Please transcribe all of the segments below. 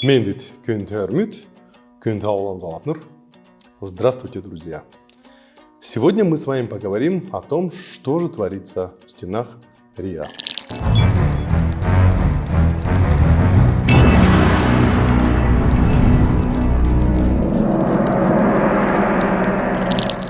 Мендит Кюнтермют, Кюнтаулан Залапнер. Здравствуйте, друзья! Сегодня мы с вами поговорим о том, что же творится в стенах РИА.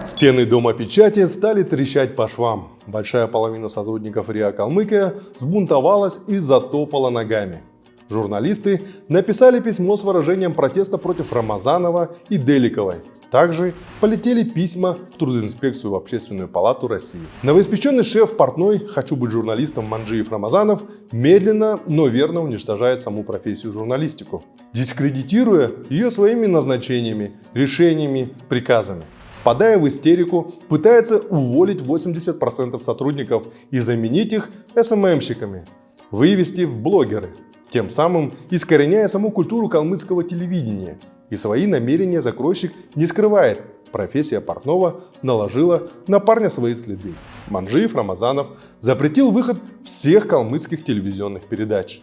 Стены Дома печати стали трещать по швам. Большая половина сотрудников РИА Калмыкия сбунтовалась и затопала ногами. Журналисты написали письмо с выражением протеста против Рамазанова и Деликовой. Также полетели письма в трудоинспекцию в Общественную палату России. Новоиспеченный шеф портной «Хочу быть журналистом» Манджиев Рамазанов медленно, но верно уничтожает саму профессию журналистику, дискредитируя ее своими назначениями, решениями, приказами. Впадая в истерику, пытается уволить 80% сотрудников и заменить их СММщиками, вывести в блогеры тем самым искореняя саму культуру калмыцкого телевидения. И свои намерения закройщик не скрывает. Профессия портного наложила на парня свои следы. Манжиев Рамазанов запретил выход всех калмыцких телевизионных передач.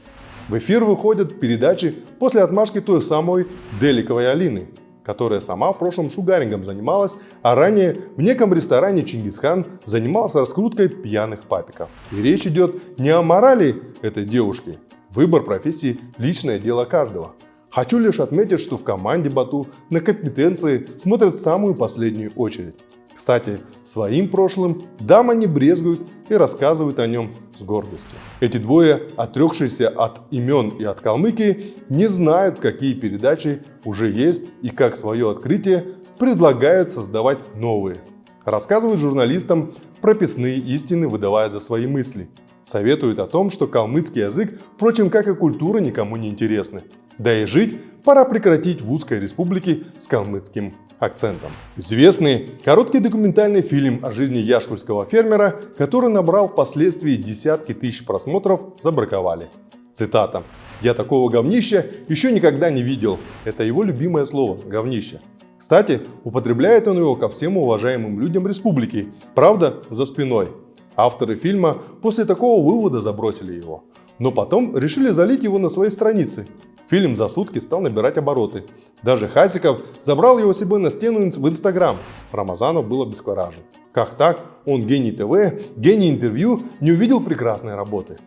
В эфир выходят передачи после отмашки той самой Деликовой Алины, которая сама в прошлом шугарингом занималась, а ранее в неком ресторане Чингисхан занимался раскруткой пьяных папиков. И речь идет не о морали этой девушки, Выбор профессии – личное дело каждого. Хочу лишь отметить, что в команде Бату на компетенции смотрят самую последнюю очередь. Кстати, своим прошлым дама не брезгует и рассказывает о нем с гордостью. Эти двое, отрекшиеся от имен и от Калмыкии, не знают, какие передачи уже есть и как свое открытие предлагают создавать новые. Рассказывают журналистам прописные истины, выдавая за свои мысли – Советуют о том, что калмыцкий язык, впрочем, как и культура, никому не интересны. Да и жить пора прекратить в узкой республике с калмыцким акцентом. Известный короткий документальный фильм о жизни яшкульского фермера, который набрал впоследствии десятки тысяч просмотров, забраковали. Цитата. «Я такого говнища еще никогда не видел». Это его любимое слово – говнище. Кстати, употребляет он его ко всем уважаемым людям республики, правда, за спиной. Авторы фильма после такого вывода забросили его, но потом решили залить его на своей странице. Фильм за сутки стал набирать обороты. Даже Хасиков забрал его себе на стену в Инстаграм. Рамазанов был обескуражен. Как так? Он гений ТВ, гений интервью, не увидел прекрасной работы.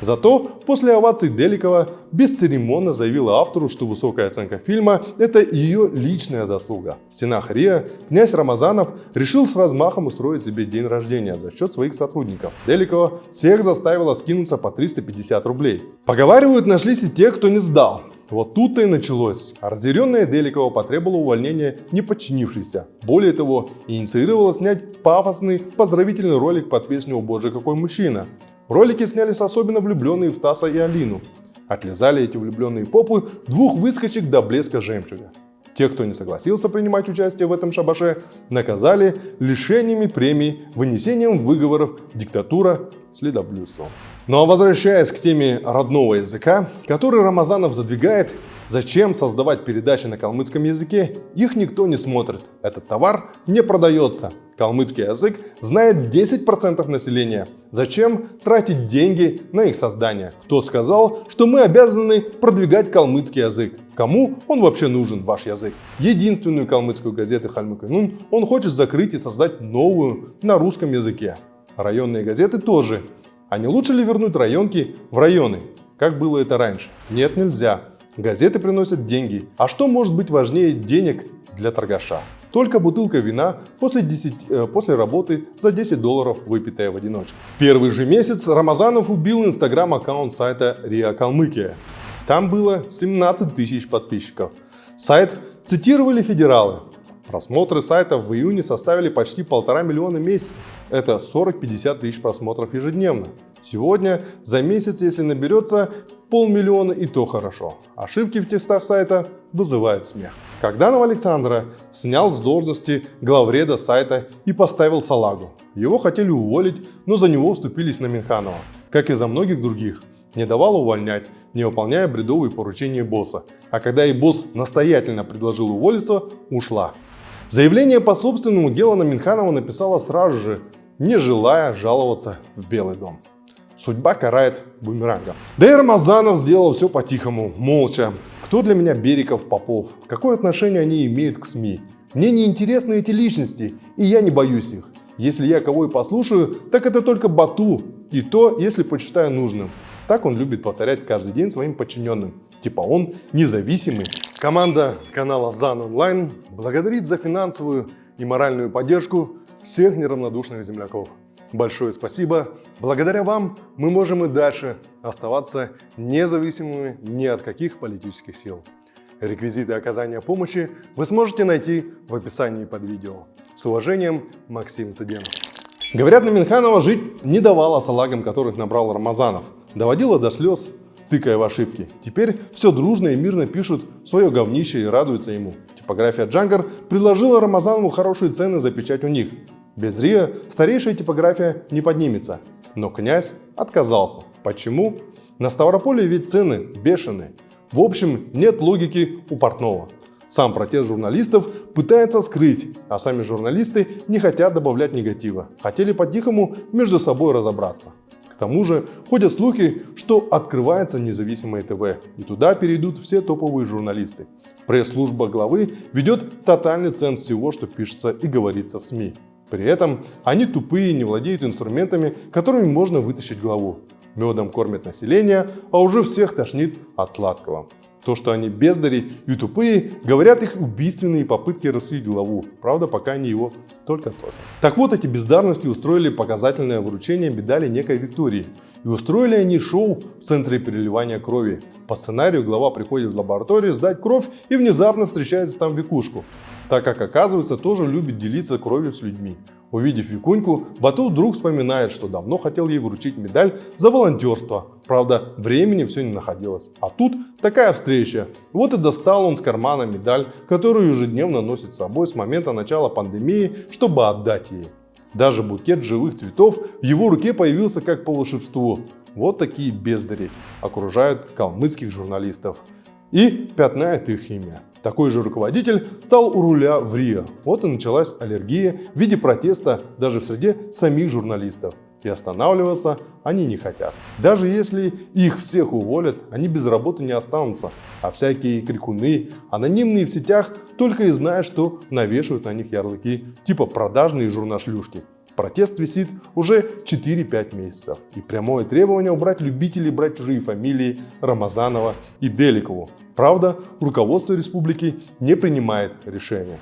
Зато после оваций Деликова бесцеремонно заявила автору, что высокая оценка фильма – это ее личная заслуга. В стенах РИА князь Рамазанов решил с размахом устроить себе день рождения за счет своих сотрудников. Деликова всех заставила скинуться по 350 рублей. Поговаривают, нашлись и те, кто не сдал. Вот тут-то и началось. Разъяренная Деликова потребовала увольнения не подчинившейся. Более того, инициировала снять пафосный поздравительный ролик под песню «О боже, какой мужчина». Ролики снялись особенно влюбленные в Стаса и Алину. Отлезали эти влюбленные попы двух выскочек до блеска жемчуга. Тех, кто не согласился принимать участие в этом шабаше, наказали лишениями премий, вынесением выговоров, диктатура, следоблюдством. Ну а возвращаясь к теме родного языка, который Рамазанов задвигает, зачем создавать передачи на калмыцком языке, их никто не смотрит. Этот товар не продается. Калмыцкий язык знает 10% населения. Зачем тратить деньги на их создание? Кто сказал, что мы обязаны продвигать калмыцкий язык? Кому он вообще нужен, ваш язык? Единственную калмыцкую газету Хальмыканун он хочет закрыть и создать новую на русском языке. Районные газеты тоже а не лучше ли вернуть районки в районы, как было это раньше? Нет, нельзя. Газеты приносят деньги. А что может быть важнее денег для торгаша? Только бутылка вина после, 10, э, после работы за 10 долларов, выпитая в одиночку. Первый же месяц Рамазанов убил инстаграм-аккаунт сайта Риа Калмыкия. Там было 17 тысяч подписчиков. Сайт цитировали федералы. Просмотры сайта в июне составили почти полтора миллиона месяцев. Это 40-50 тысяч просмотров ежедневно. Сегодня за месяц, если наберется полмиллиона, и то хорошо. Ошибки в текстах сайта вызывают смех. Когда Александра снял с должности главреда сайта и поставил салагу. Его хотели уволить, но за него вступились на Минханова, как и за многих других не давала увольнять, не выполняя бредовые поручения босса. А когда и босс настоятельно предложил уволиться, ушла. Заявление по собственному делу на Минханова написала сразу же, не желая жаловаться в Белый дом. Судьба карает бумерангом. Да и Рамазанов сделал все по-тихому, молча. Кто для меня Бериков, Попов? Какое отношение они имеют к СМИ? Мне не интересны эти личности, и я не боюсь их. Если я кого и послушаю, так это только Бату, и то, если почитаю нужным. Так он любит повторять каждый день своим подчиненным. Типа он независимый. Команда канала ЗАН Онлайн благодарит за финансовую и моральную поддержку всех неравнодушных земляков. Большое спасибо. Благодаря вам мы можем и дальше оставаться независимыми ни от каких политических сил. Реквизиты оказания помощи вы сможете найти в описании под видео. С уважением, Максим Цыденов. Говорят, на Минханова жить не давала салагам, которых набрал Рамазанов. Доводила до слез, тыкая в ошибки. Теперь все дружно и мирно пишут свое говнище и радуются ему. Типография Джангар предложила Рамазанову хорошие цены за печать у них. Без РИА старейшая типография не поднимется. Но князь отказался. Почему? На Ставрополе ведь цены бешеные. В общем, нет логики у портного. Сам протест журналистов пытается скрыть, а сами журналисты не хотят добавлять негатива. Хотели по-тихому между собой разобраться. К тому же ходят слухи, что открывается независимое ТВ, и туда перейдут все топовые журналисты. Пресс-служба главы ведет тотальный ценз всего, что пишется и говорится в СМИ. При этом они тупые, не владеют инструментами, которыми можно вытащить главу. Медом кормят население, а уже всех тошнит от сладкого. То, что они бездари и тупые, говорят их убийственные попытки рассудить главу. Правда, пока они его только-только. Так вот, эти бездарности устроили показательное вручение медали некой Виктории. И устроили они шоу в центре переливания крови. По сценарию глава приходит в лабораторию сдать кровь и внезапно встречается там Викушку так как оказывается тоже любит делиться кровью с людьми. Увидев Викуньку, Бату вдруг вспоминает, что давно хотел ей вручить медаль за волонтерство. Правда, времени все не находилось. А тут такая встреча. Вот и достал он с кармана медаль, которую ежедневно носит с собой с момента начала пандемии, чтобы отдать ей. Даже букет живых цветов в его руке появился как по волшебству. Вот такие бездари окружают калмыцких журналистов и пятнает их имя. Такой же руководитель стал у руля в Рио. Вот и началась аллергия в виде протеста даже в среде самих журналистов. И останавливаться они не хотят. Даже если их всех уволят, они без работы не останутся. А всякие крикуны, анонимные в сетях, только и знают, что навешивают на них ярлыки, типа продажные журнашлюшки. Протест висит уже 4-5 месяцев. И прямое требование убрать любителей брать чужие фамилии Рамазанова и Деликову. Правда, руководство республики не принимает решения.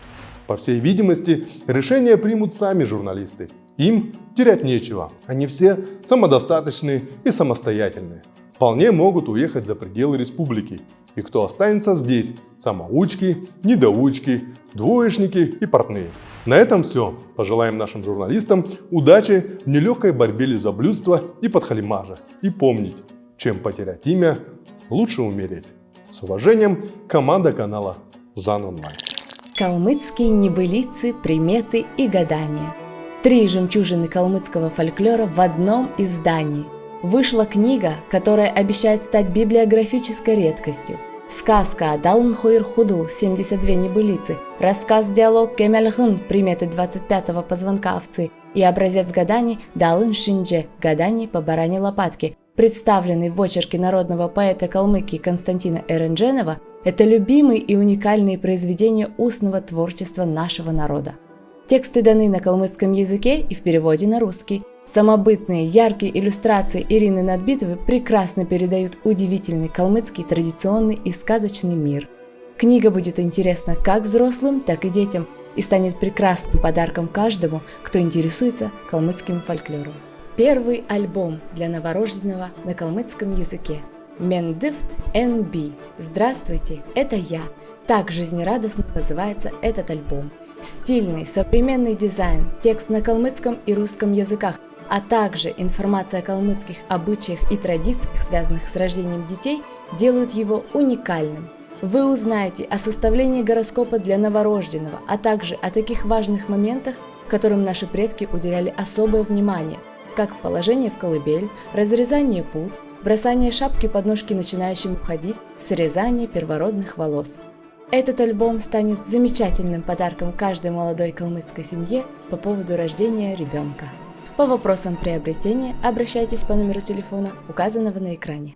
По всей видимости, решения примут сами журналисты. Им терять нечего. Они все самодостаточные и самостоятельные. Вполне могут уехать за пределы республики. И кто останется здесь? Самоучки, недоучки, двоечники и портные. На этом все. Пожелаем нашим журналистам удачи в нелегкой борьбе лизоблюдства и подхалимажа. И помнить, чем потерять имя, лучше умереть. С уважением, команда канала ЗАН Онлайн. Калмыцкие небылицы, приметы и гадания. Три жемчужины калмыцкого фольклора в одном издании. Вышла книга, которая обещает стать библиографической редкостью – Сказка «Далн Хойр Худл» 72 небылицы, рассказ-диалог «Кемельхын» приметы 25-го позвонка овцы и образец гаданий «Далын Шиндже» гаданий по баране лопатки, представленный в очерке народного поэта Калмыкии Константина Эрендженова, это любимые и уникальные произведения устного творчества нашего народа. Тексты даны на калмыцком языке и в переводе на русский – Самобытные, яркие иллюстрации Ирины Надбитовой прекрасно передают удивительный калмыцкий традиционный и сказочный мир. Книга будет интересна как взрослым, так и детям и станет прекрасным подарком каждому, кто интересуется калмыцким фольклором. Первый альбом для новорожденного на калмыцком языке. Мендифт NB. Здравствуйте, это я. Так жизнерадостно называется этот альбом. Стильный, современный дизайн, текст на калмыцком и русском языках – а также информация о калмыцких обычаях и традициях, связанных с рождением детей, делают его уникальным. Вы узнаете о составлении гороскопа для новорожденного, а также о таких важных моментах, которым наши предки уделяли особое внимание, как положение в колыбель, разрезание пут, бросание шапки под ножки начинающим ходить, срезание первородных волос. Этот альбом станет замечательным подарком каждой молодой калмыцкой семье по поводу рождения ребенка. По вопросам приобретения обращайтесь по номеру телефона, указанного на экране.